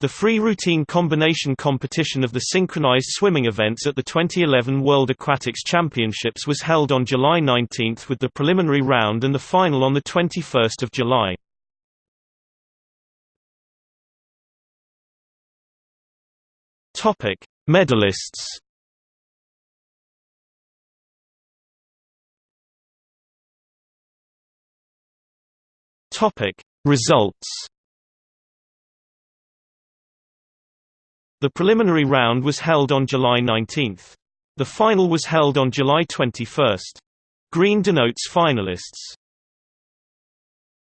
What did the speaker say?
The free routine combination competition of the synchronized swimming events at the 2011 World Aquatics Championships was held on July 19 with the preliminary round and the final on 21 July. Medalists Results The preliminary round was held on July 19. The final was held on July 21. Green denotes finalists.